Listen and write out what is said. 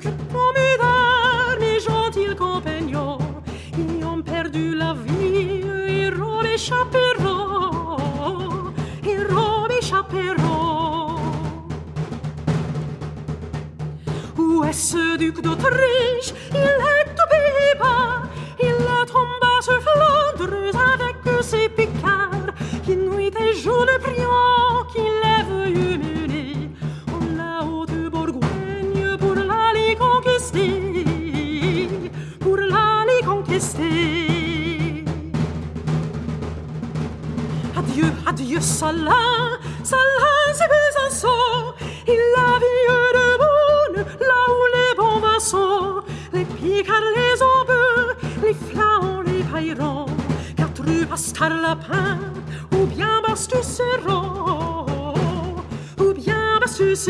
que tant mes mes gentils compagnons, ils ont perdu la vie, héros et héros et. Où est ce duc d'Autriche? Il est Adieu, adieu, Salah, Salah, c'est Besançon, il a vu de bonne, là où les bombes sont, les picards, les ombres, les flancs, les paillerons, car tu pastar lapin, ou bien bastus ou bien bastus